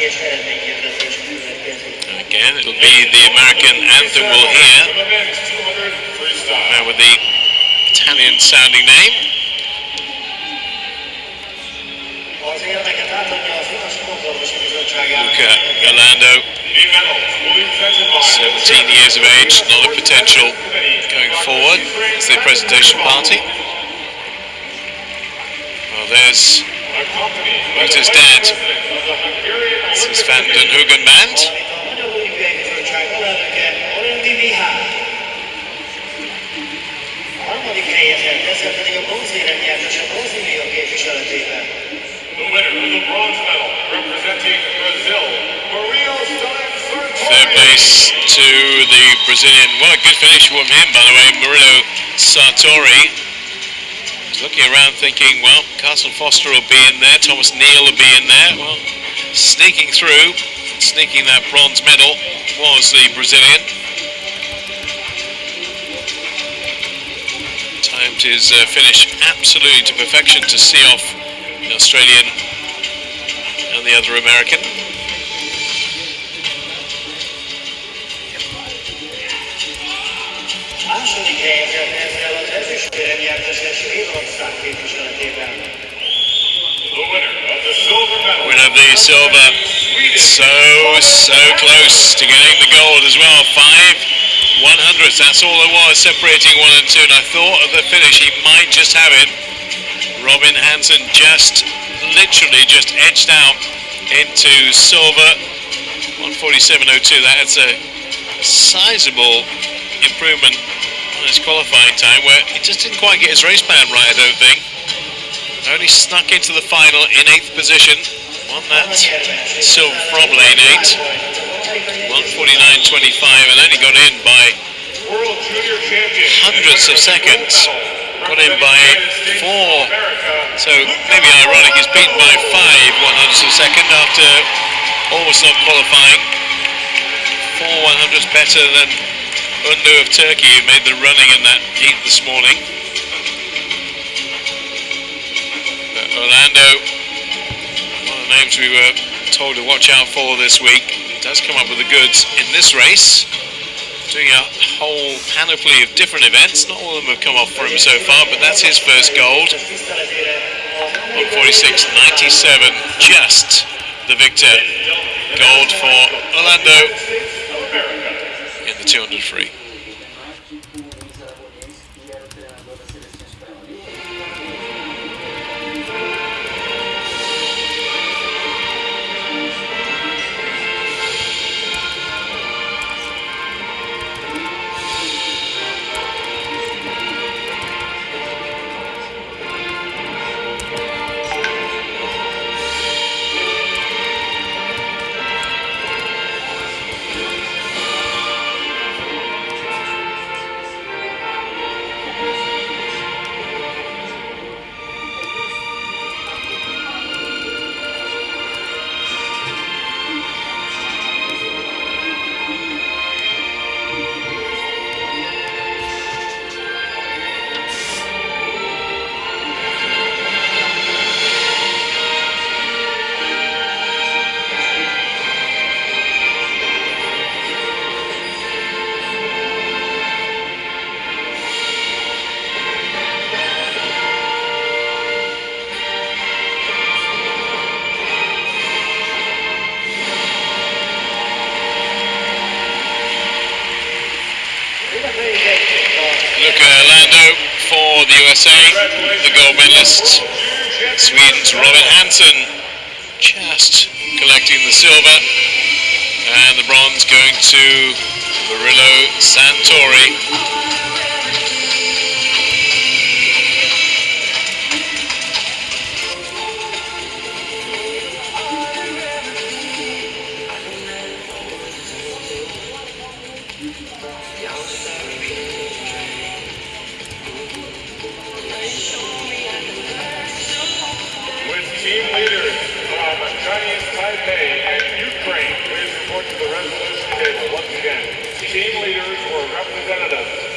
Again, it'll be the American anthem we'll hear. Now with the Italian sounding name. Luca Urlando, 17 years of age, a lot of potential going forward. It's the presentation party. Well, there's Rita's dad. Is den képviseletében. The Third place to the Brazilian. What a good finish from him, by the way, Murilo Sartori. Looking around thinking, well, Carson Foster will be in there, Thomas Neal will be in there. Well, sneaking through, sneaking that bronze medal was the Brazilian. Timed his uh, finish absolutely to perfection to see off the Australian and the other American. Második az ezüstérem. The winner of the silver medal. Winner of the silver. So, so close to getting the gold as well. Five one hundredths. That's all there was separating one and two. And I thought of the finish, he might just have it. Robin Hansson just literally just edged out into silver. 147.02. That's a sizable improvement on his qualifying time where he just didn't quite get his race plan right, I don't think. Only snuck into the final in eighth position. Won that silver from lane eight. 149.25 and only got in by hundredths of seconds. Got in by four. So maybe ironic, he's beaten by five one hundredths of a second after almost not qualifying. Four one hundredths better than Undu of Turkey, who made the running in that heat this morning. But Urlando, we were told to watch out for this week, does come up with the goods in this race. Doing a whole panoply of different events. Not all of them have come off for him so far, but that's his first gold. 146.97, just the victor. Gold for Urlando in the 200 free. Luca Urlando for the USA, the gold medalist. Sweden's Robin Hansson just collecting the silver. And the bronze going to Murilo Sartori. With team leaders from Chinese Taipei and Ukraine, please report to the resolution table once again. Team leaders or representatives